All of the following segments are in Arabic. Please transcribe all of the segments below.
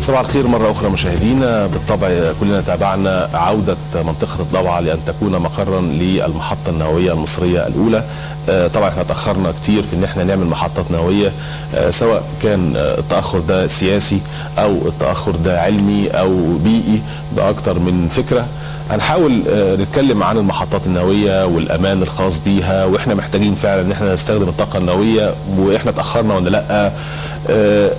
صباح الخير مرة أخرى مشاهدينا. بالطبع كلنا تابعنا عودة منطقة الضبعة لأن تكون مقرا للمحطة النووية المصرية الأولى. آه، طبعا إحنا تأخرنا كتير في إن إحنا نعمل محطات نووية آه، سواء كان التأخر ده سياسي أو التأخر ده علمي أو بيئي بأكتر من فكرة. هنحاول آه، نتكلم عن المحطات النووية والأمان الخاص بيها وإحنا محتاجين فعلا إن إحنا نستخدم الطاقة النووية وإحنا تأخرنا ولا لأ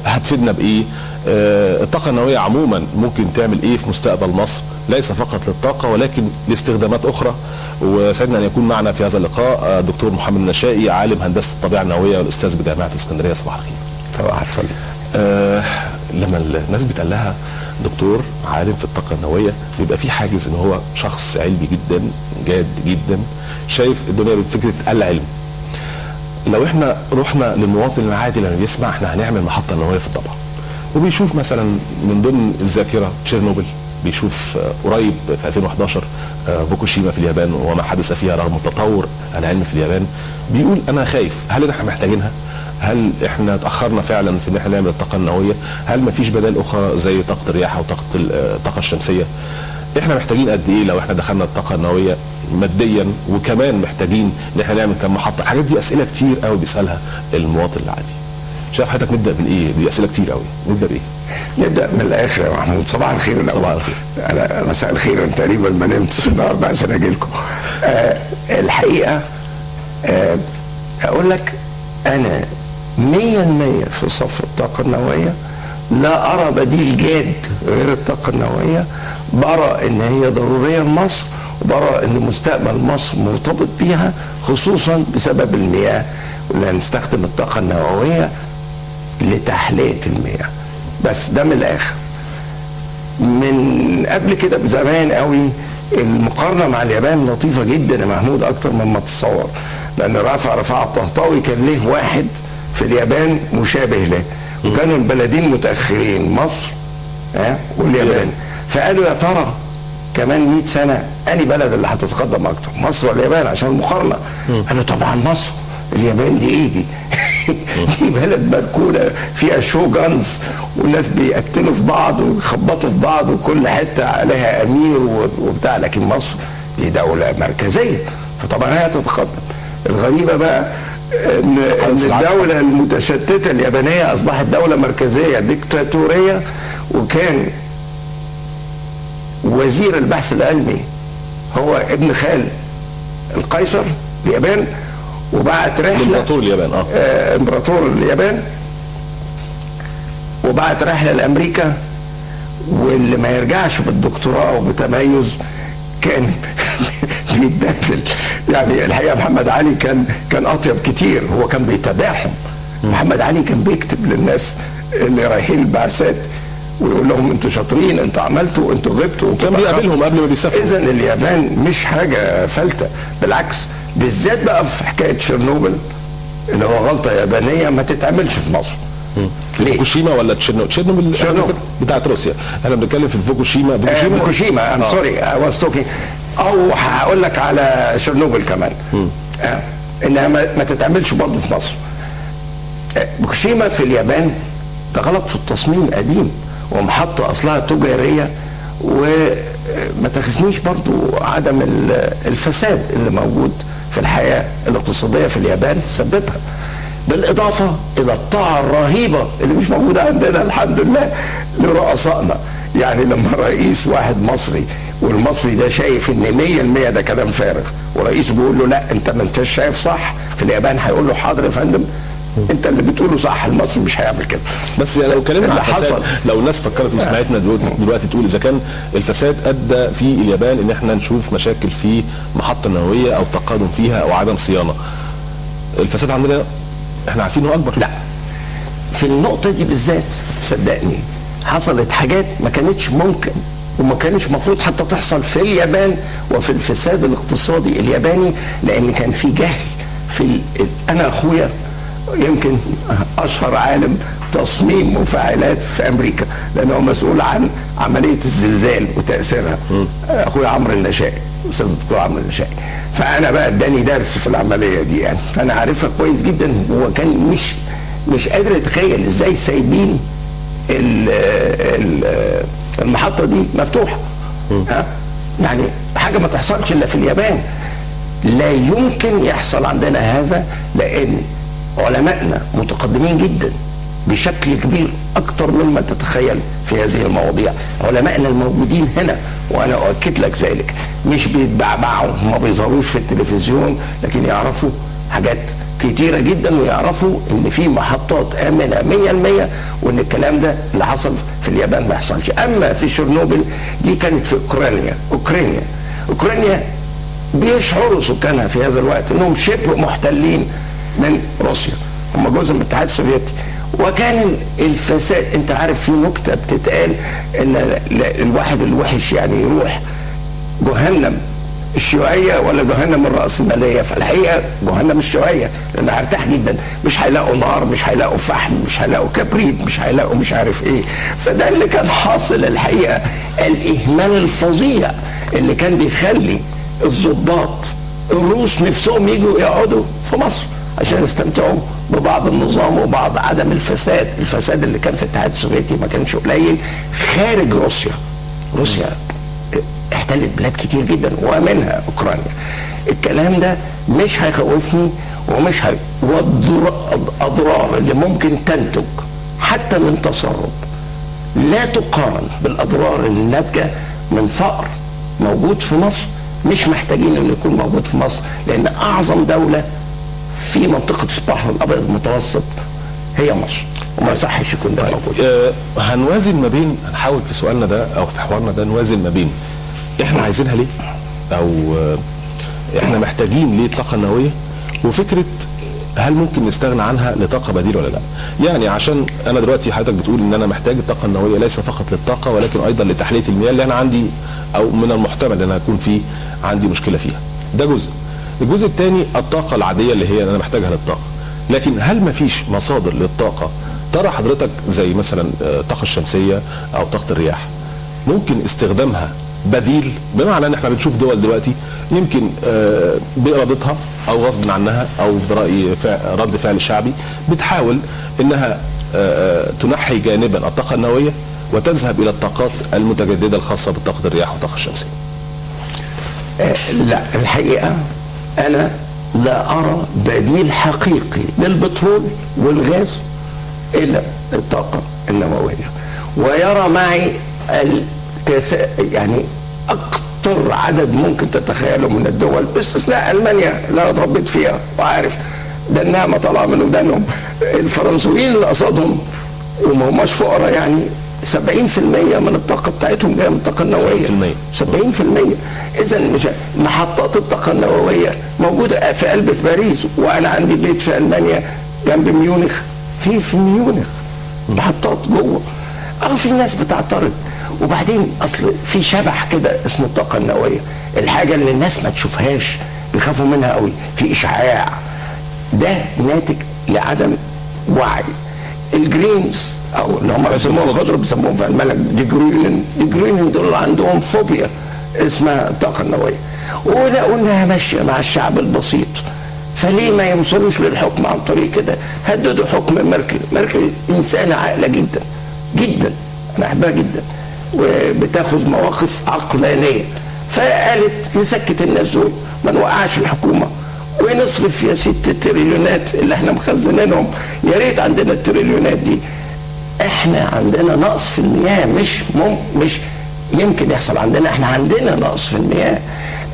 هتفيدنا بإيه؟ الطاقة النووية عموما ممكن تعمل إيه في مستقبل مصر؟ ليس فقط للطاقة ولكن لاستخدامات أخرى. وسعدنا أن يكون معنا في هذا اللقاء آه، دكتور محمد النشائي عالم هندسة الطبيعة النووية والأستاذ بجامعة اسكندرية. صباح الخير. صباح الفل. آه لما الناس بتقال لها دكتور عالم في الطاقة النووية بيبقى في حاجز إن هو شخص علمي جدا جاد جدا شايف الدنيا بفكره العلم لو إحنا رحنا للمواطن العادي لما بيسمع إحنا هنعمل محطة نووية في الضبع وبيشوف مثلا من ضمن الذاكرة تشيرنوبل بيشوف آه، قريب في 2011 آه، فوكوشيما في اليابان وما حدث فيها رغم التطور العلمي في اليابان بيقول أنا خايف هل إحنا محتاجينها؟ هل إحنا اتاخرنا فعلا في إن إحنا نعمل الطاقة النووية؟ هل ما فيش بدائل أخرى زي طاقة الرياح أو طاقة ال- آه، الطاقه الشمسية؟ إحنا محتاجين قد إيه لو إحنا دخلنا الطاقة النووية ماديا وكمان محتاجين إن إحنا نعمل كم محطه؟ الحاجات دي أسئلة كتير قوي بيسألها المواطن العادي. شايف حضرتك نبدأ من إيه؟ دي اسئله كتير قوي، نبدأ بإيه؟ نبدأ من الآخر يا محمود صباح الخير الأول. صباح الخير. أنا مساء الخير أنا تقريبا ما نمتش النهارده عشان أجي لكم آه الحقيقة آه أقول لك أنا 100% في صف الطاقة النووية لا أرى بديل جاد غير الطاقة النووية برى إن هي ضرورية لمصر وبرى إن مستقبل مصر مرتبط بيها خصوصا بسبب المياه ولا نستخدم الطاقة النووية لتحلية المياه. بس ده من الآخر. من قبل كده بزمان قوي المقارنة مع اليابان لطيفة جدا يا محمود أكتر مما تتصور. لأن رافع رفاعة الطهطاوي كان ليه واحد في اليابان مشابه له. وكانوا البلدين متأخرين مصر ها واليابان. فقالوا يا ترى كمان 100 سنة اني بلد اللي هتتقدم أكتر مصر ولا اليابان؟ عشان المقارنة. قالوا طبعا مصر. اليابان دي إيه دي؟ دي بلد مركونه فيها شو جانز والناس بيقتلوا في بعض ويخبطوا في بعض وكل حتة عليها أمير وبتاع لكن مصر دي دولة مركزية فطبعا هي تتقدم الغريبة بقى ان. الدولة المتشتتة اليابانية أصبحت دولة مركزية ديكتاتورية وكان وزير البحث العلمي هو ابن خال القيصر اليابان وبعت رحلة. امبراطور اليابان آه. آه، إمبراطور اليابان. وبعت رحلة لأمريكا. واللي ما يرجعش بالدكتوراه وبتميز كان بيتبهدل. يعني الحقيقة محمد علي كان كان أطيب كتير. هو كان بيتابعهم محمد علي كان بيكتب للناس اللي رايحين البعثات ويقول لهم أنتوا شاطرين أنتوا عملتوا أنتوا غبتوا أنتوا كان بيقابلهم قبل ما بيسافروا. اذا اليابان مش حاجة فلتة. بالعكس بالذات بقى في حكاية تشيرنوبل اللي هو غلطة يابانية ما تتعملش في مصر. ليه؟ فوكوشيما ولا تشيرنوبل تشيرنوبل. تشيرنوبل. بتاعت روسيا. إحنا بنتكلم في فوكوشيما. آه، فوكوشيما فوكوشيما. ام آه. sorry I was talking أو هقول لك على تشيرنوبل كمان. آه. إنها ما, ما تتعملش برضه في مصر. آه، فوكوشيما في اليابان ده غلط في التصميم قديم ومحطة أصلها تجارية وما تاخذنيش برضو عدم ال- الفساد اللي موجود في الحياة الاقتصادية في اليابان سببها. بالإضافة إلى الطاعة الرهيبة اللي مش موجودة عندنا الحمد لله لرؤسائنا. يعني لما رئيس واحد مصري والمصري ده شايف إن 100% ده كلام فارغ ورئيسه بيقول له لا أنت ما أنتش شايف صح في اليابان هيقول له حاضر يا فندم انت اللي بتقوله صح المصري مش هيعمل كده. بس يعني لو اتكلمنا عن الفساد حصل. لو الناس فكرت وسمعتنا دلوقتي, دلوقتي تقول إذا كان الفساد أدى في اليابان إن إحنا نشوف مشاكل في محطة نووية أو تقادم فيها أو عدم صيانة. الفساد عندنا إحنا عارفين إنه أكبر. لا. في النقطة دي بالذات صدقني حصلت حاجات ما كانتش ممكن وما كانش مفروض حتى تحصل في اليابان وفي الفساد الاقتصادي الياباني لأن كان في جهل في. أنا أخويا يمكن أشهر عالم تصميم مفاعلات في أمريكا لأنه هو مسؤول عن عملية الزلزال وتأثيرها. اخويا عمرو النشائي أستاذ الدكتور عمرو النشائي فأنا بقى اداني درس في العملية دي يعني. فأنا عارفها كويس جدا هو كان مش مش قادر اتخيل إزاي سايبين ال- ال- المحطة دي مفتوحة. ها؟ يعني حاجة ما تحصلش إلا في اليابان. لا يمكن يحصل عندنا هذا لأن علمائنا متقدمين جدا بشكل كبير أكثر مما تتخيل في هذه المواضيع. علمائنا الموجودين هنا وأنا أؤكد لك ذلك. مش بيتبعبعوا ما بيظهروش في التلفزيون لكن يعرفوا حاجات كتيرة جدا ويعرفوا إن في محطات آمنة 100% وإن الكلام ده اللي حصل في اليابان ما يحصلش. أما في شرنوبل دي كانت في أوكرانيا. أوكرانيا. أوكرانيا بيشعروا سكانها في هذا الوقت إنهم شبه محتلين من روسيا. هم جزء من الاتحاد السوفيتي. وكان الفساد انت عارف في نكتة بتتقال ان ال- الواحد الوحش يعني يروح جهنم الشيوعية ولا جهنم الرأسمالية. فالحقيقة جهنم الشيوعية لأن هرتاح جدا. مش هيلاقوا نار مش هيلاقوا فحم مش هيلاقوا كبريت مش هيلاقوا مش عارف إيه. فده اللي كان حاصل الحقيقة. الإهمال الفظيع اللي كان بيخلي الضباط الروس نفسهم يجوا يقعدوا في مصر. عشان يستمتعوا ببعض النظام وبعض عدم الفساد. الفساد اللي كان في الاتحاد السوفيتي ما كانش قليل. خارج روسيا. روسيا احتلت بلاد كتير جدا ومنها أوكرانيا. الكلام ده مش هيخوفني ومش هي والاضرار اللي ممكن تنتج حتى من تسرب لا تقارن بالأضرار اللي ناتجه من فقر موجود في مصر. مش محتاجين إنه يكون موجود في مصر لأن أعظم دولة في منطقة البحر الابيض المتوسط هي مصر. وما يصحش يكون ده موجود. آه، هنوازن ما بين هنحاول في سؤالنا ده أو في حوارنا ده نوازن ما بين إحنا عايزينها ليه؟ أو آه، إحنا محتاجين ليه الطاقه النوويه وفكرة هل ممكن نستغنى عنها لطاقة بديله ولا لا؟ يعني عشان أنا دلوقتي حضرتك بتقول إن أنا محتاج الطاقة النووية ليس فقط للطاقة ولكن أيضا لتحلية المياه اللي أنا عندي أو من المحتمل إن أنا أكون فيه عندي مشكلة فيها. ده جزء. الجزء الثاني الطاقة العادية اللي هي أنا محتاجها للطاقة لكن هل ما فيش مصادر للطاقة ترى حضرتك زي مثلا آه، الطاقة الشمسية أو طاقة الرياح ممكن استخدامها بديل بمعنى إن إحنا بنشوف دول دلوقتي يمكن آه، بإرادتها أو غصب عنها أو برأي رد فعل شعبي بتحاول إنها آه، تنحي جانبا الطاقة النووية وتذهب إلى الطاقات المتجددة الخاصة بطاقه الرياح والطاقة الشمسية. لا الحقيقة أنا لا أرى بديل حقيقي للبترول والغاز إلا الطاقة النووية. ويرى معي الكسا يعني أكثر عدد ممكن تتخيله من الدول باستثناء ألمانيا اللي أنا اتربيت فيها. وعارف ده النعمة طالعة من ودانهم الفرنسويين اللي قصادهم وما هماش فقراء يعني. 70% من الطاقة بتاعتهم جاية من الطاقة النووية. 70%. 70% إذا مش محطات الطاقة النووية موجودة في قلب في باريس وأنا عندي بيت في ألمانيا جنب ميونخ. في في ميونخ. محطات جوه. آه في ناس بتعترض. وبعدين أصل في شبح كده اسمه الطاقة النووية. الحاجة اللي الناس ما تشوفهاش بيخافوا منها قوي. في إشعاع. ده ناتج لعدم وعي. ال Greens أو اللي هم بيسموها خضر بيسموهم في الملك die Grünen die Grünen دول عندهم فوبيا اسمها الطاقه النووية. ولقوا انها ماشية مع الشعب البسيط. فليه ما يوصلوش للحكم عن طريق كده؟ هددوا حكم ميركل. ميركل إنسانة عاقلة جدا. جدا. أنا أحبها جدا. وبتاخذ مواقف عقلانية. فقالت نسكت الناس دول ما نوقعش الحكومة. ونصرف يا ست التريليونات اللي إحنا مخزنينهم. يا ريت عندنا التريليونات دي. إحنا عندنا نقص في المياه مش مم مش يمكن يحصل عندنا إحنا عندنا نقص في المياه.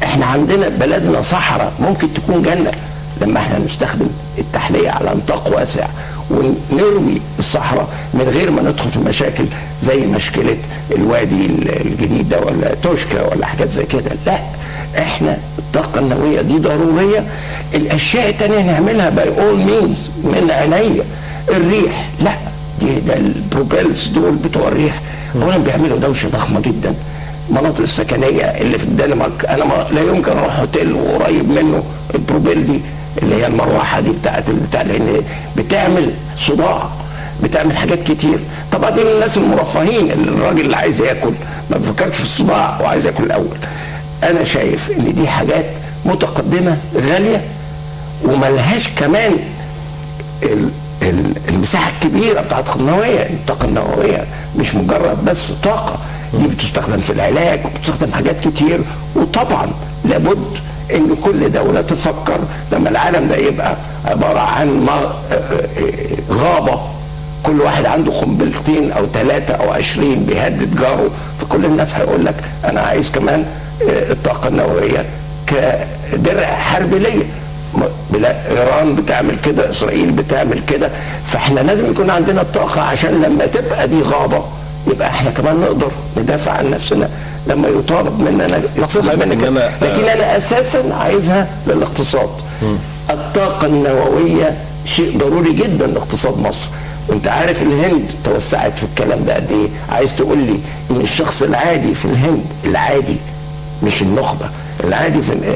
إحنا عندنا بلدنا صحراء ممكن تكون جنة. لما إحنا نستخدم التحلية على نطاق واسع ونروي الصحراء من غير ما ندخل في مشاكل زي مشكلة الوادي الجديد ده ولا توشكا ولا حاجات زي كده. لا إحنا الطاقة النووية دي ضرورية. الأشياء التانية نعملها by all means من عينيا. الريح لا. دي ده ال propellers دول بتوع الريح. اولا بيعملوا دوشة ضخمة جدا. المناطق السكنية اللي في الدنمارك أنا ما لا يمكن أروح اوتيل وقريب منه ال propeller دي اللي هي المروحة دي بتاعت بتاع لأن بتعمل صداع بتعمل حاجات كتير. طبعا دي الناس المرفهين اللي الراجل اللي عايز ياكل. ما بيفكرش في الصداع وعايز ياكل الأول. أنا شايف إن دي حاجات متقدمة غالية وملهاش كمان ال- ال- المساحة الكبيرة بتاعت النووية الطاقة النووية مش مجرد بس طاقة. دي بتستخدم في العلاج وبتستخدم حاجات كتير. وطبعا لابد إن كل دولة تفكر لما العالم ده يبقى عبارة عن غابة. كل واحد عنده قنبلتين أو ثلاثة أو عشرين بيهدد جاره. فكل الناس هيقول لك أنا عايز كمان الطاقة النووية كدرع حرب ليا. إيران بتعمل كده إسرائيل بتعمل كده فإحنا لازم يكون عندنا الطاقه عشان لما تبقى دي غابة يبقى إحنا كمان نقدر ندافع عن نفسنا. لما يطالب مننا يطلب مننا لكن أنا أساسا عايزها للاقتصاد. الطاقة النووية شيء ضروري جدا لاقتصاد مصر. وأنت عارف الهند توسعت في الكلام ده قد إيه. عايز تقول لي إن الشخص العادي في الهند العادي مش النخبة. العادي في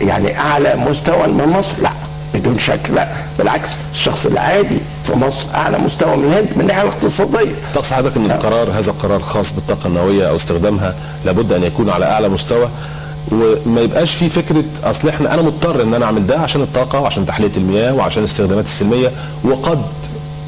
يعني أعلى مستوى من مصر؟ لا بدون شك لا. بالعكس الشخص العادي في مصر أعلى مستوى من الهند من الناحية الاقتصادية. تقصد حضرتك إن القرار هذا القرار خاص بالطاقة النووية أو استخدامها لابد أن يكون على أعلى مستوى؟ وما يبقاش في فكرة أصل إحنا أنا مضطر إن أنا أعمل ده عشان الطاقة وعشان تحلية المياه وعشان الاستخدامات السلمية وقد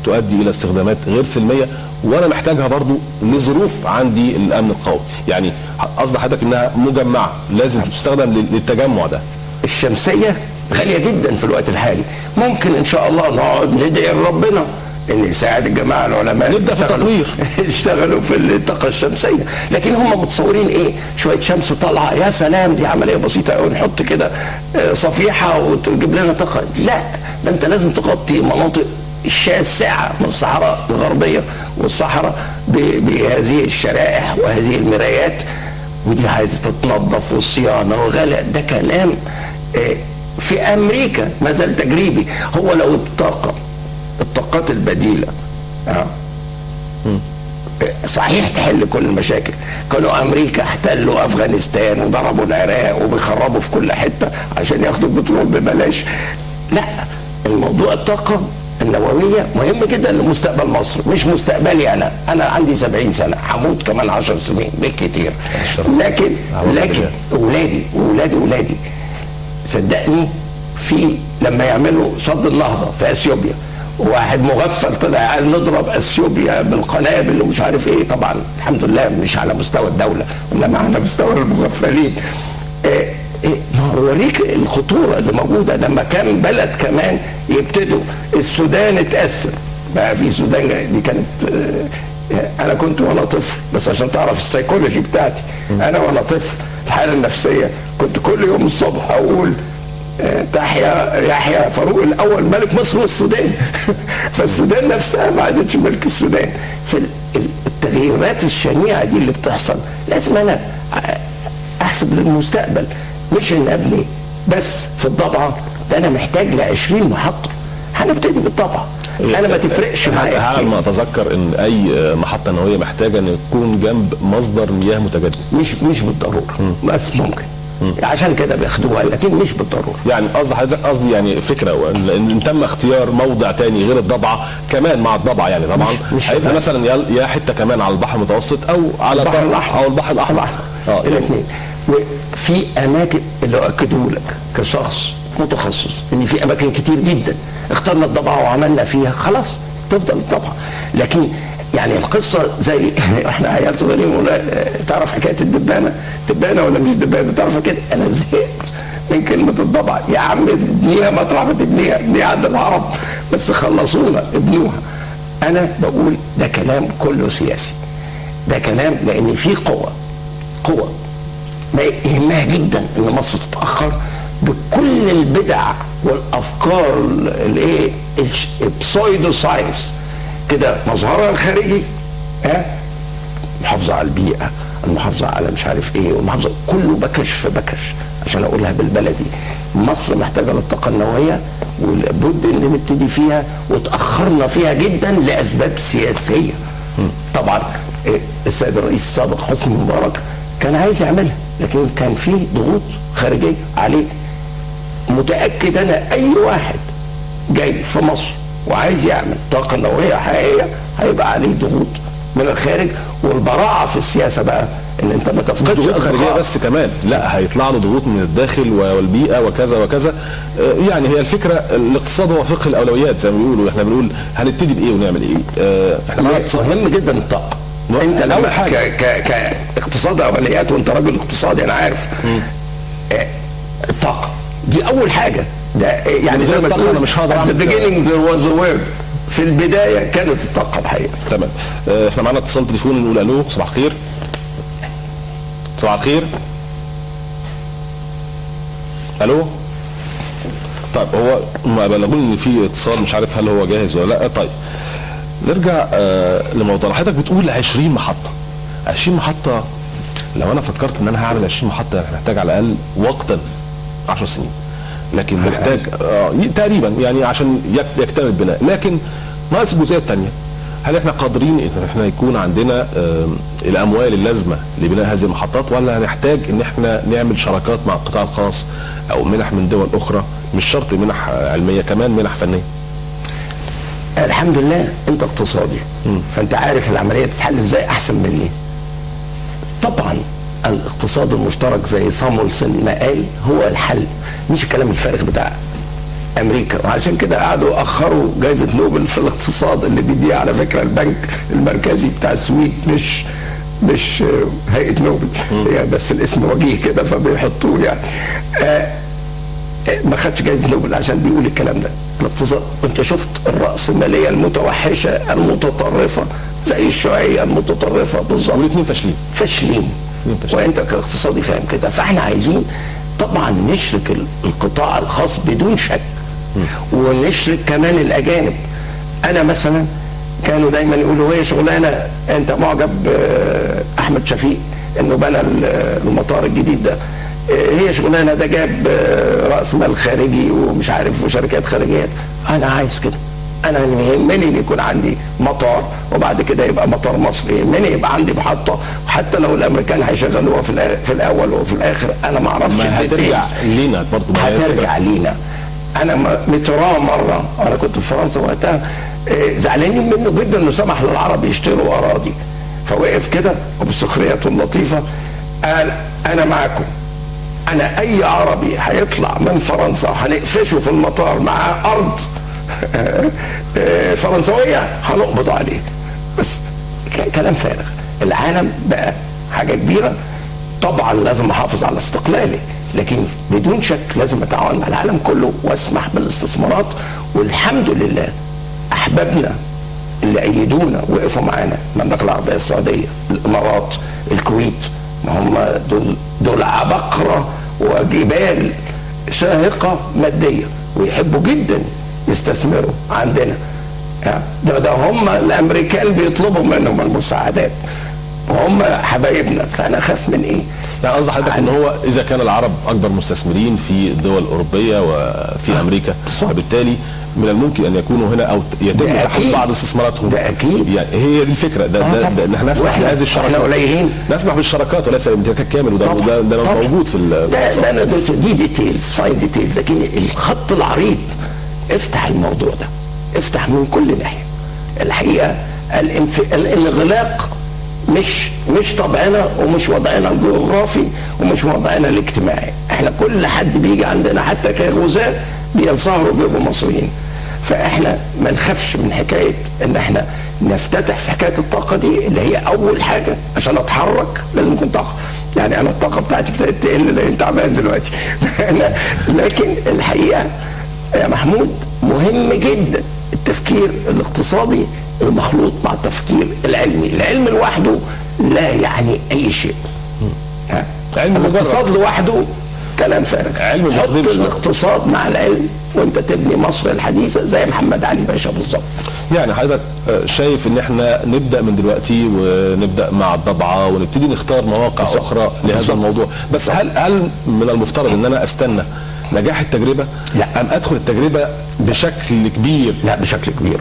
تؤدي إلى استخدامات غير سلمية. وأنا محتاجها برضو لظروف عندي الامن القومي. يعني قصد حضرتك انها مجمعة لازم تستخدم للتجمع ده. الشمسية غالية جدا في الوقت الحالي. ممكن إن شاء الله نقعد ندعي لربنا إن يساعد الجماعه العلماء نبدأ في التطوير. يشتغلوا في الطاقة الشمسية. لكن هم متصورين إيه؟ شوية شمس طالعة. يا سلام دي عملية بسيطة قوي نحط كده صفيحة وتجيب لنا طاقة. لا ده أنت لازم تغطي مناطق الشاسعه من الصحراء الغربية. والصحراء بهذه الشرائح وهذه المرايات. ودي عايزة تتنظف والصيانة وغلاء. ده كلام في أمريكا ما زال تجريبي. هو لو الطاقه الطاقات البديلة آه صحيح تحل كل المشاكل. كانوا أمريكا احتلوا أفغانستان وضربوا العراق وبيخربوا في كل حتة عشان ياخدوا البترول ببلاش. لا الموضوع الطاقه النووية مهم جدا لمستقبل مصر مش مستقبلي أنا. أنا عندي 70 سنة هموت كمان 10 سنين بالكتير. لكن لكن أولادي واولاد أولادي صدقني في لما يعملوا سد النهضه في أثيوبيا واحد مغفل طلع قال نضرب أثيوبيا بالقنابل ومش عارف إيه. طبعا الحمد لله مش على مستوى الدولة إنما على مستوى المغفلين. إيه ما اوريك الخطورة اللي موجودة. لما كان بلد كمان يبتدوا السودان اتأثر. بقى في سودان دي كانت آه أنا كنت وأنا طفل بس عشان تعرف السيكولوجي بتاعتي. أنا وأنا طفل الحالة النفسية كنت كل يوم الصبح أقول تحيا يحيى فاروق الأول ملك مصر والسودان. فالسودان نفسها ما عادتش ملك السودان. فالتغييرات الشنيعة دي اللي بتحصل لازم أنا أحسب للمستقبل. مش ان ابني بس في الضبعه ده أنا محتاج ل 20 محطة. هنبتدي بالضبعه أنا ما تفرقش معايا على ما أتذكر إن أي محطة نووية محتاجة إن يكون جنب مصدر مياه متجدد؟ مش مش بالضرورة. بس ممكن. عشان كده بياخدوها لكن مش بالضرورة. يعني قصدي حضرتك قصدي يعني فكرة ان تم اختيار موضع تاني غير الضبعه كمان مع الضبعه يعني طبعا. مش هيبقى مثلا يا حتة كمان على البحر المتوسط أو على البحر الأحمر. أو البحر الأحمر. آه الاثنين. وفي أماكن اللي اكدوا لك كشخص متخصص إن في أماكن كتير جدا اخترنا الضبعه وعملنا فيها خلاص تفضل الضبعه لكن يعني القصة زي إحنا عيال صغيرين تعرف حكاية الدبانة؟ دبانة ولا مش دبانة؟ تعرف كده أنا زهقت من كلمة الضبعه يا عم ابنيها مطرح ما تبنيها ابنيها عند العرب بس خلصونا ابنوها. أنا بقول ده كلام كله سياسي. ده كلام لأن في قوة قوة. ما يهمها جدا إن مصر تتأخر بكل البدع والأفكار الايه البسويدو ساينس كده مظهرها الخارجي ها؟ المحافظه على البيئة المحافظه على مش عارف إيه والمحافظه كله بكش في بكش عشان أقولها بالبلدي. مصر محتاجة للطاقة النووية ولابد إن نبتدي فيها وتأخرنا فيها جدا لأسباب سياسية. طبعا السيد الرئيس السابق حسني مبارك كان عايز يعملها. لكن كان في ضغوط خارجية عليه. متأكد أنا أي واحد جاي في مصر وعايز يعمل طاقة نووية حقيقية هيبقى عليه ضغوط من الخارج والبراعة في السياسة بقى إن أنت ما تفقدش ضغوط خارجية. بس كمان لا هيطلع له ضغوط من الداخل والبيئة وكذا وكذا. آه، يعني هي الفكرة الاقتصاد هو فقه الأولويات زي ما بيقولوا. إحنا بنقول هنبتدي بإيه ونعمل إيه؟ آه، إحنا مهم جدا الطاقة. أنت حاجة. ك ك كاقتصاد اوليات وانت راجل اقتصادي أنا عارف. آه، الطاقه دي أول حاجة. ده آه، يعني زي ما تقول أنا مش هقدر كده. beginning there was a word. في البداية كانت الطاقة الحقيقة. تمام. آه، إحنا معانا اتصال تليفون نقول ألو صباح الخير. صباح الخير. ألو؟ طيب هو ما بلغوني إن في اتصال مش عارف هل هو جاهز ولا لأ. طيب. نرجع آه لموضوع حضرتك بتقول 20 محطة. 20 محطة لو أنا فكرت إن أنا هعمل 20 محطة أنا محتاج على الأقل وقتا 10 سنين. لكن محتاج آه تقريبا يعني عشان يك- يكتمل البناء. لكن ناقص الجزئية الثانية هل إحنا قادرين إن إحنا يكون عندنا آه الأموال اللازمة لبناء هذه المحطات ولا هنحتاج إن إحنا نعمل شراكات مع القطاع الخاص أو منح من دول أخرى؟ مش شرط منح آه، علمية كمان منح فنية. الحمد لله أنت اقتصادي. فأنت عارف العملية تتحل إزاي أحسن مني. طبعا الاقتصاد المشترك زي سامولسون ما قال هو الحل مش الكلام الفارغ بتاع أمريكا. وعشان كده قعدوا أخروا جائزه نوبل في الاقتصاد اللي بيديها على فكرة البنك المركزي بتاع السويد مش مش هيئة نوبل. هي بس الاسم وجيه كده فبيحطوه يعني. آه ما خدش جائزه نوبل عشان بيقول الكلام ده. الاقتصاد أنت شفت الراسماليه المتوحشة المتطرفة زي الشيوعية المتطرفة بالظبط. والاثنين فاشلين. فاشلين. وأنت كاقتصادي فاهم كده. فإحنا عايزين طبعا نشرك ال- القطاع الخاص بدون شك. ونشرك كمان الأجانب. أنا مثلا كانوا دايما يقولوا هي شغلانة أنت معجب آه، أحمد شفيق إنه بنى ال- المطار الجديد ده. هي شغلانة ده جاب آه، رأس مال خارجي ومش عارف وشركات خارجية. أنا عايز كده. أنا يهمني إن يكون عندي مطار وبعد كده يبقى مطار مصري. يهمني يبقى عندي محطة. وحتى لو الأمريكان هيشغلوها في في الأول وفي الآخر أنا ما أعرفش ما هترجع. لينا برضه هترجع لينا. أنا م- متراه مرة. أنا كنت في فرنسا وقتها. إيه، زعلانين منه جدا إنه سمح للعرب يشتروا أراضي. فوقف كده وبسخريته اللطيفة. قال أنا معاكم. أنا أي عربي هيطلع من فرنسا هنقفشه في المطار معاه أرض. فرنسوية هنقبض عليه. بس كلام فارغ. العالم بقى حاجة كبيرة. طبعا لازم أحافظ على استقلالي لكن بدون شك لازم أتعاون مع العالم كله وأسمح بالاستثمارات. والحمد لله احبابنا اللي أيدونا وقفوا معانا. المملكه العربية السعودية الإمارات الكويت. ما هم دول دول عبقرة وجبال شاهقه مادية ويحبوا جدا يستثمروا عندنا ده ده هم الامريكان بيطلبوا منهم المساعدات وهم حبايبنا فأنا أخاف من إيه؟ يعني قصدي حضرتك إن هو إذا كان العرب أكبر مستثمرين في الدول الأوروبية وفي أمريكا بالظبط. فبالتالي من الممكن أن يكونوا هنا أو يتم ده تحقيق. بعض استثماراتهم ده أكيد. يعني هي دي الفكرة ده, آه ده. ده ان إحنا نسمح بهذه الشراكات إحنا قليلين. نسمح بالشراكات وليس الامتلاك كامل وده طبعا. ده, ده طبعا. موجود في ال- ده الاقتصاد. ده ده دي details fine details لكن الخط العريض افتح الموضوع ده افتح من كل ناحية الحقيقة الانف... الانغلاق مش مش طبعنا ومش وضعنا الجغرافي ومش وضعنا الاجتماعي إحنا كل حد بيجي عندنا حتى كغزاة بينصهروا بيبقوا مصريين فإحنا ما نخافش من حكاية إن إحنا نفتتح في حكاية الطاقة دي اللي هي أول حاجة عشان أتحرك لازم يكون طاقة. يعني أنا الطاقة بتاعتي ابتدت تقل لأن تعبان دلوقتي. لكن الحقيقة يا محمود مهم جدا التفكير الاقتصادي المخلوط مع التفكير العلمي. العلم لوحده لا يعني أي شيء. ها؟ علم. الاقتصاد لوحده كلام فارغ علم حط. الاقتصاد مع العلم وانت تبني مصر الحديثة زي محمد علي باشا بالظبط. يعني حضرتك آه، شايف إن إحنا نبدأ من دلوقتي ونبدأ مع الضبعه ونبتدي نختار مواقع بالظبط. أخرى لهذا بالظبط. الموضوع. بس هل هل من المفترض إن أنا أستنى نجاح التجربة؟ لا. أم أدخل التجربة بشكل كبير؟ لا بشكل كبير.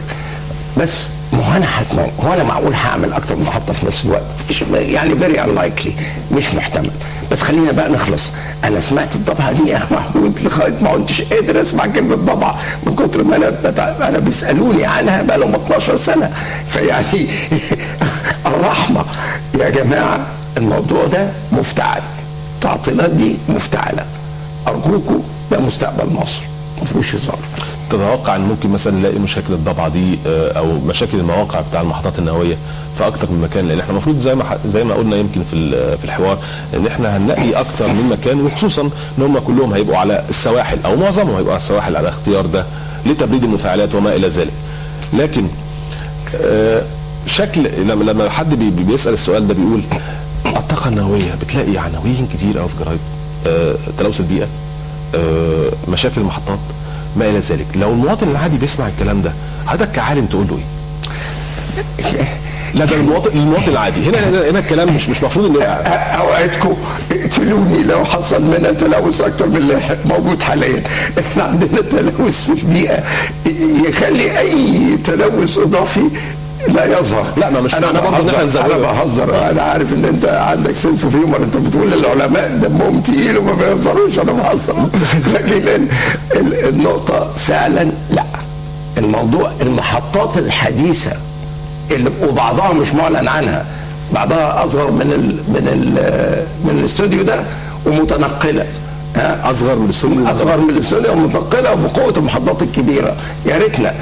بس ما هو أنا حتما. هو أنا معقول هعمل أكتر من محطة في نفس الوقت؟ يعني very unlikely مش محتمل. بس خلينا بقى نخلص. أنا سمعت الضبعه دي يا محمود لغاية ما كنتش قادر أسمع كلمة ضبعه من كتر ما أنا. أنا بيسألوني عنها بقى لهم 12 سنة. فيعني الرحمة. يا جماعة الموضوع ده مفتعل. التعطيلات دي مفتعلة. أرجوكم ده مستقبل مصر. ما فيهوش هزار. تتوقع إن ممكن مثلا نلاقي مشاكل الضبعه دي آه، أو مشاكل المواقع بتاع المحطات النووية في أكتر من مكان؟ لأن إحنا المفروض زي ما زي ما قلنا يمكن في في الحوار إن إحنا هنلاقي أكتر من مكان وخصوصا إن هم كلهم هيبقوا على السواحل أو معظمهم هيبقوا على السواحل على اختيار ده لتبريد المفاعلات وما إلى ذلك. لكن آه، شكل لما لما حد بي- بي- بيسأل السؤال ده بيقول الطاقة النووية بتلاقي عناوين كتير قوي في جرايد آه، تلوث البيئة مشاكل المحطات ما إلى ذلك. لو المواطن العادي بيسمع الكلام ده حضرتك كعالم تقول له إيه؟ لا ده المواطن المواطن العادي. هنا هنا, الكلام مش مش المفروض ان أوعدكم اقتلوني لو حصل منها تلوث أكتر من اللي موجود حاليا. إحنا عندنا تلوث في البيئة. يخلي أي تلوث إضافي لا يظهر. لا، ما مش أنا بهزر. أنا بهزر. أنا عارف إن أنت عندك sense of humor أنت بتقول العلماء دمهم تقيل وما بيهزروش. أنا بهزر. لكن ال- ال- النقطة فعلا لا. الموضوع المحطات الحديثة اللي وبعضها مش معلن عنها. بعضها أصغر من ال من ال من الاستوديو ده ومتنقلة. ها؟ أصغر من السن أصغر من الاستوديو ومتنقلة وبقوة المحطات الكبيرة. يا ريتنا.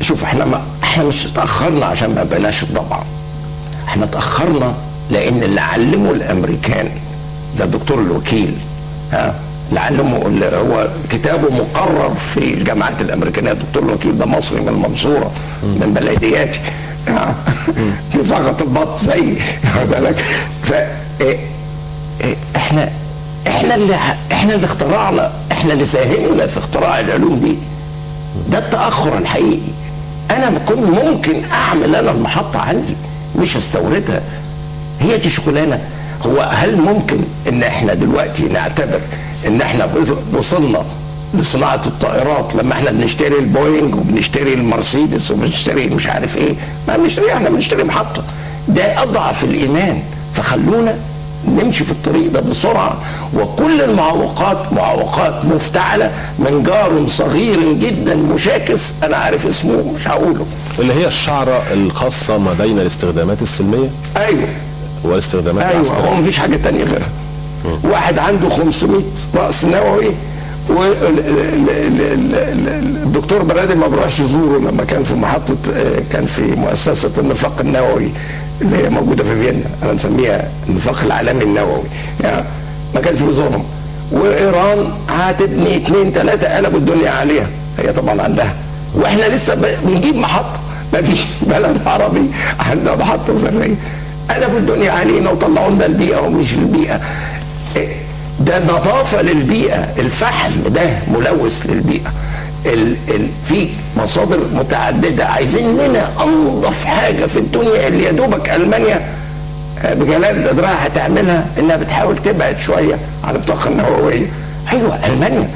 شوف إحنا ما إحنا مش اتأخرنا عشان ما بقيناش الضبعه إحنا اتأخرنا لأن اللي علمه الأمريكان زي الدكتور الوكيل ها اللي علمه اللي هو كتابه مقرر في الجامعات الأمريكانية الدكتور الوكيل ده مصري من المنصورة من بلدياتي ها؟ بيزغط البط زي واخد بالك. ف إيه- إيه، إحنا إحنا اللي إحنا اللي اخترعنا إحنا اللي ساهمنا في اختراع العلوم دي. ده التأخر الحقيقي. أنا كنت ممكن أعمل أنا المحطة عندي مش أستوردها. هي دي شغلانة. هو هل ممكن إن إحنا دلوقتي نعتبر إن إحنا وصلنا لصناعة الطائرات لما إحنا بنشتري البوينج وبنشتري المرسيدس وبنشتري مش عارف إيه؟ ما بنشتري إحنا بنشتري محطة. ده أضعف الإيمان. فخلونا نمشي في الطريق ده بسرعة وكل المعوقات معوقات مفتعلة من جار صغير جدا مشاكس أنا عارف اسمه مش هقوله. اللي هي الشعرة الخاصة ما بين الاستخدامات السلمية؟ أيوه. والاستخدامات أيوه هو العسكريه مفيش حاجة تانية غيرها. واحد عنده 500 رأس نووي والدكتور برادي ما بروحش يزوره لما كان في محطة آه، كان في مؤسسة النفاق النووي. اللي هي موجودة في فيينا. أنا مسميها النفاق العالمي النووي. يعني ما كانش بيزورهم وإيران هتبني اثنين ثلاثة قلبوا الدنيا عليها. هي طبعا عندها. وإحنا لسه بنجيب محطه ما فيش بلد عربي عندها محطه ذريه قلبوا الدنيا علينا وطلعوا لنا البيئة ومش البيئة. إيه، ده نظافة للبيئة. الفحم ده ملوث للبيئة. ال ال في مصادر متعددة. عايزين لنا انظف حاجة في الدنيا اللي يا دوبك ألمانيا آه، بجلال قدرها هتعملها إنها بتحاول تبعد شوية عن الطاقة النووية. أيوه ألمانيا.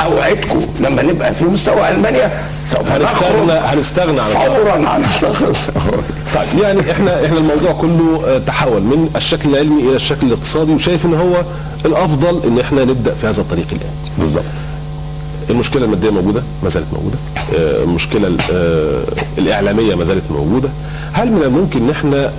أوعدكم لما نبقى في مستوى ألمانيا سوف هنستغنى هنستغنى عن. فورا عن الطاقة طيب يعني إحنا إحنا الموضوع كله آه، تحول من الشكل العلمي إلى الشكل الاقتصادي وشايف إن هو الأفضل إن إحنا نبدأ في هذا الطريق الآن. بالظبط المشكلة المادية موجودة ما زالت موجودة. آه، المشكلة ال- آه، الإعلامية ما زالت موجودة. هل من الممكن إن إحنا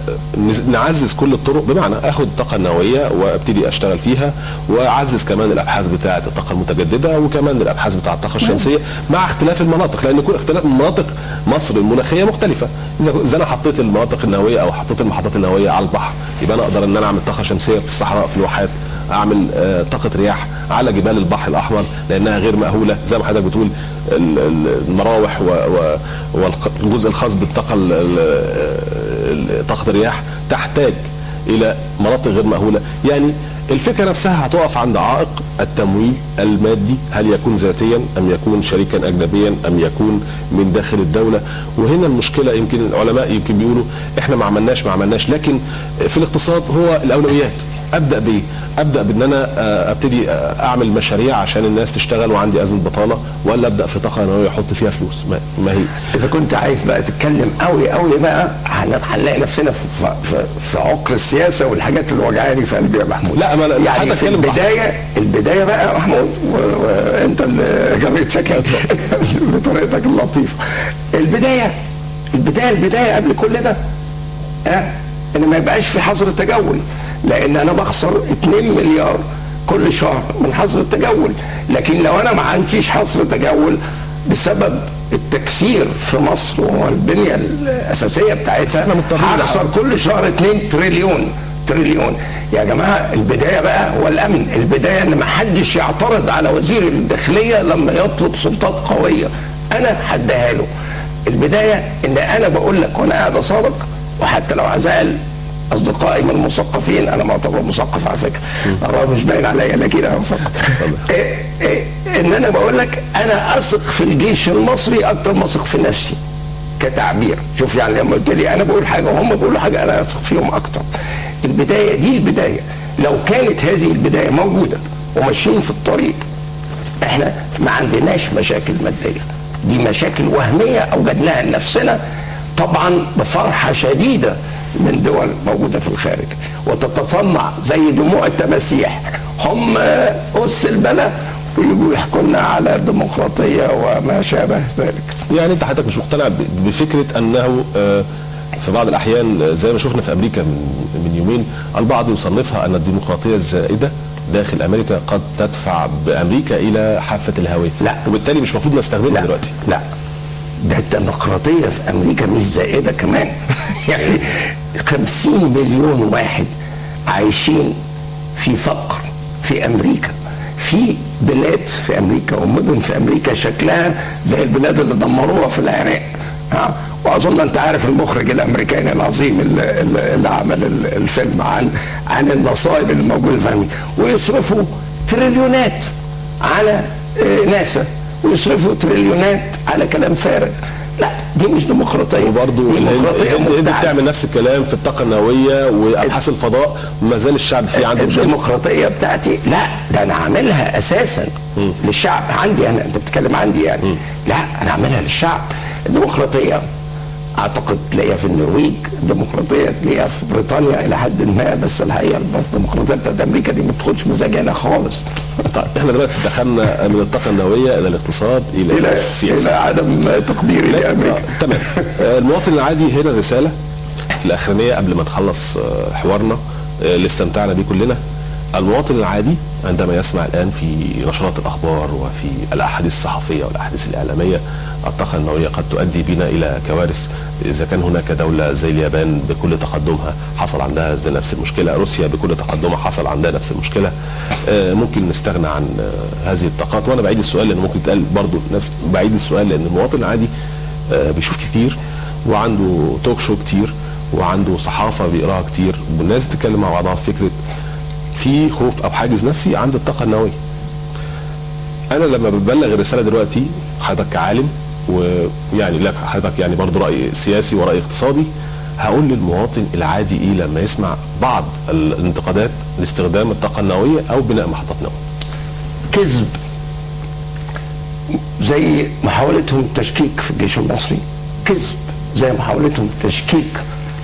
نعزز كل الطرق؟ بمعنى آخد الطاقه النوويه وأبتدي أشتغل فيها وأعزز كمان الأبحاث بتاعة الطاقة المتجددة وكمان الأبحاث بتاعه الطاقة الشمسية مع اختلاف المناطق لأن كل اختلاف مناطق مصر المناخية مختلفة. إذا أنا حطيت المناطق النووية أو حطيت المحطات النووية على البحر يبقى أنا أقدر إن أنا أعمل طاقة شمسية في الصحراء في الواحات. أعمل آه، طاقة رياح على جبال البحر الأحمر لأنها غير مأهولة. زي ما حضرتك بتقول ال- ال- المراوح والجزء الخاص بالطاقة ال- ال- ال- طاقة الرياح تحتاج إلى مناطق غير مأهولة. يعني الفكرة نفسها هتقف عند عائق التمويل المادي هل يكون ذاتيا أم يكون شريكا اجنبيا أم يكون من داخل الدولة. وهنا المشكلة يمكن العلماء يمكن بيقولوا إحنا ما عملناش ما عملناش. لكن في الاقتصاد هو الأولويات. أبدأ بايه؟ أبدأ بإن أنا آه، أبتدي آه، أعمل مشاريع عشان الناس تشتغل وعندي أزمة بطالة ولا أبدأ في طاقة نووية أحط فيها فلوس. ما, ما هي. إذا كنت عايز بقى تتكلم قوي قوي بقى هن- هنلاقي نفسنا في, في, في عقر السياسة والحاجات اللي وجعاني في قلبي يا محمود. لا، ما يعني حتى في. البدايه البداية بقى يا محمود وانت اللي جريت سكت بطريقتك اللطيفة. البدايه البدايه البداية قبل كل ده ها إن ما يبقاش في حظر تجول لأن أنا بخسر 2 مليار كل شهر من حظر التجول. لكن لو أنا ما عنديش حظر تجول بسبب التكسير في مصر والبنية الأساسية بتاعتها هخسر كل شهر 2 تريليون. تريليون. يا جماعة البداية بقى هو الأمن. البداية إن ما حدش يعترض على وزير الداخلية لما يطلب سلطات قوية. أنا هديها له. البداية إن أنا بقول لك وأنا قاعد أصادق وحتى لو عزال أصدقائي من المثقفين. أنا معتبر مثقف على فكرة. الرغم مش باين عليا لكن أنا مثقف. إيه إيه إن أنا بقول لك أنا أثق في الجيش المصري أكتر ما أثق في نفسي كتعبير. شوف يعني لما قلت لي أنا بقول حاجة وهم بيقولوا حاجة أنا أثق فيهم أكتر. البداية دي البداية. لو كانت هذه البداية موجودة وماشيين في الطريق إحنا ما عندناش مشاكل مادية. دي مشاكل وهمية أوجدناها لنفسنا طبعا بفرحة شديدة من دول موجودة في الخارج. وتتصنع زي دموع التماسيح. هم أس البلاء. ويجوا يحكوا لنا على الديمقراطية وما شابه ذلك. يعني انت حضرتك مش مقتنع بفكرة أنه آه، في بعض الأحيان آه، زي ما شفنا في أمريكا من يومين البعض يصنفها أن الديمقراطية الزائدة داخل أمريكا قد تدفع بأمريكا إلى حافة الهويه لا. وبالتالي مش المفروض نستخدمها دلوقتي. لا. ده الديمقراطية في أمريكا مش زائدة كمان. يعني 50 مليون واحد عايشين في فقر في أمريكا في بلاد في أمريكا ومدن في أمريكا شكلها زي البلاد اللي دمروها في العراق. ها وأظن أنت عارف المخرج الأمريكاني العظيم اللي, عمل ال- الفيلم عن عن المصائب اللي موجودة في أمريكا. ويصرفوا تريليونات على آه، ناسا ويصرفوا تريليونات على كلام فارغ. لا دي مش ديمقراطية. وبرضه الهند ديمقراطية الهند مفتعلة. بتعمل نفس الكلام في الطاقة النووية وأبحاث الفضاء ما زال الشعب فيه عنده مشكلة. الديمقراطية بتاعتي لا ده أنا عاملها أساسا للشعب عندي أنا أنت بتتكلم عندي يعني. لا أنا عاملها للشعب. الديمقراطية أعتقد تلاقيها في النرويج الديمقراطية تلاقيها في بريطانيا إلى حد ما بس الحقيقة الديمقراطية بتاعت أمريكا دي ما بتاخدش مزاجي أنا خالص. طيب إحنا دلوقتي دخلنا من الطاقة النووية إلى الاقتصاد إلى, إلى السياسة. إلى عدم تقديري لا، لأمريكا. آه، تمام. آه، المواطن العادي هنا رسالة الاخرانيه قبل ما نخلص آه، حوارنا. اللي استمتعنا بيه كلنا. المواطن العادي عندما يسمع الآن في نشرات الأخبار وفي الأحاديث الصحفية والأحاديث الإعلامية الطاقة النووية قد تؤدي بنا إلى كوارث إذا كان هناك دولة زي اليابان بكل تقدمها حصل عندها نفس المشكلة روسيا بكل تقدمها حصل عندها نفس المشكلة. آه، ممكن نستغنى عن آه، هذه الطاقات. وأنا بعيد السؤال لأن ممكن يتقال برضه نفس بعيد السؤال لأن المواطن العادي آه، بيشوف كتير وعنده توك شو كتير وعنده صحافة بيقراها كتير. والناس بتتكلم مع بعضها في فكرة في خوف أو حاجز نفسي عند الطاقة النووية. أنا لما ببلغ الرسالة دلوقتي حضرتك كعالم ويعني لك حضرتك يعني برضه رأي سياسي ورأي اقتصادي هقول للمواطن العادي إيه لما يسمع بعض الانتقادات لاستخدام الطاقة النووية أو بناء محطات نووية. كذب زي محاولتهم تشكيك في الجيش المصري كذب زي محاولتهم تشكيك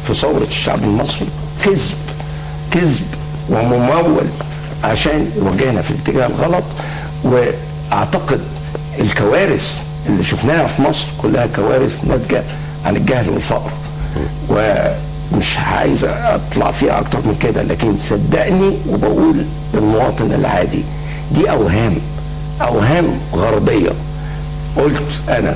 في ثورة الشعب المصري كذب كذب وممول عشان يوجهنا في الاتجاه الغلط. وأعتقد الكوارث اللي شفناها في مصر كلها كوارث ناتجة عن الجهل والفقر. ومش عايز أطلع فيها أكتر من كده لكن صدقني وبقول للمواطن العادي دي أوهام أوهام غربية. قلت أنا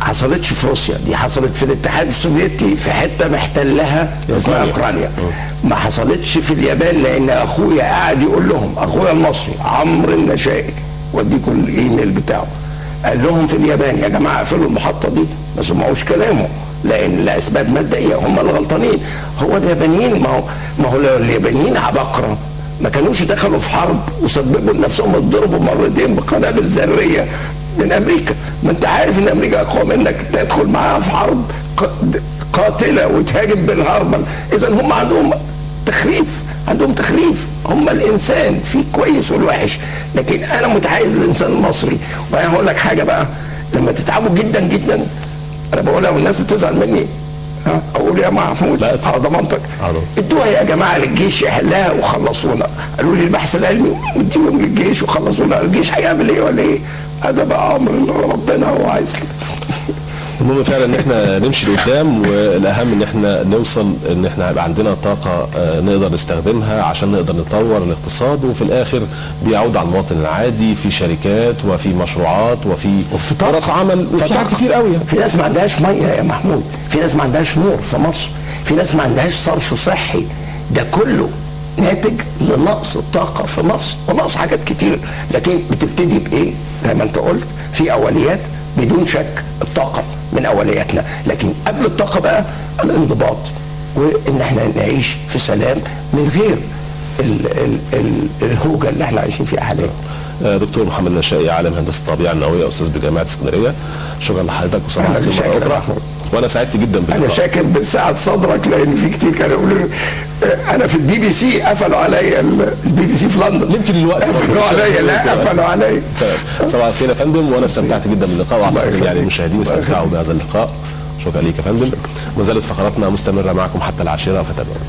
حصلتش في روسيا دي حصلت في الاتحاد السوفيتي في حتة محتلها اسمها. أوكرانيا. ما حصلتش في اليابان لأن أخويا قاعد يقول لهم أخويا المصري عمرو النشائي واديكم الإيميل بتاعه. قال لهم في اليابان يا جماعة اقفلوا المحطة دي. ما سمعوش كلامه لأن لأسباب مادية هم اللي غلطانين هو اليابانيين ما هو ما هو اليابانيين عباقره ما كانوش دخلوا في حرب وسببوا لنفسهم اتضربوا مرتين بقنابل ذرية. من أمريكا. ما أنت عارف إن أمريكا أقوى منك. تدخل معاها في حرب قاتلة وتهاجم بالهربل اذا هم عندهم تخريف. عندهم تخريف. هم الإنسان. في كويس والوحش. لكن أنا متحيز للانسان المصري. وأنا هقول لك حاجة بقى. لما تتعبوا جدا جدا. أنا بقولها والناس بتزعل مني. ها؟ أقول يا محمود. على ضمانتك. ادوها يا جماعة للجيش يحلها وخلصونا. قالوا لي البحث العلمي. اديهم للجيش وخلصونا. الجيش هيعمل إيه ولا إيه؟ هذا بقى أمر ربنا هو عايز كده المهم فعلا إن إحنا نمشي لقدام والأهم إن إحنا نوصل إن إحنا يبقى عندنا طاقة آه، نقدر نستخدمها عشان نقدر نطور الاقتصاد وفي الآخر بيعود على المواطن العادي في شركات وفي مشروعات وفي. فرص عمل وفي. حاجات كتير قوي. في ناس ما عندهاش مية يا محمود في ناس ما عندهاش نور في مصر في ناس ما عندهاش صرف صحي ده كله ناتج لنقص الطاقة في مصر ونقص حاجات كتير. لكن بتبتدي بإيه؟ زي ما أنت قلت في أوليات بدون شك الطاقة من أولياتنا. لكن قبل الطاقة بقى الانضباط وإن إحنا نعيش في سلام من غير ال ال ال الهوجة اللي إحنا عايشين فيها حاليا. آه، دكتور محمد نشائي عالم هندسة الطبيعة النووية أستاذ بجامعة اسكندرية. شكرا لحضرتك وصباح الخير مرة أخرى. وأنا سعدت جدا أنا باللقاء شاكر بسعة صدرك لأن في كتير كانوا يقولوا أنا في البي بي سي قفلوا عليا ال- البي بي سي في لندن. يمكن الوقت قفلوا عليا لا قفلوا عليا. صباح الخير يا فندم وأنا استمتعت جدا باللقاء وأعتقد. يعني المشاهدين استمتعوا بهذا اللقاء. شكرا ليك يا فندم. ما زالت فقراتنا مستمرة معكم حتى العاشرة فتابعونا.